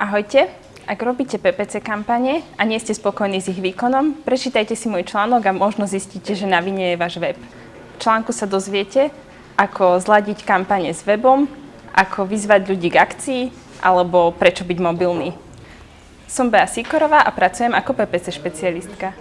Ahojte, ak robíte PPC kampane a nie ste spokojní s ich výkonom, prečítajte si môj článok a možno zistíte, že na vine je váš web. V článku sa dozviete, ako zladiť kampane s webom, ako vyzvať ľudí k akcii alebo prečo byť mobilný. Som Bea Sikorová a pracujem ako PPC špecialistka.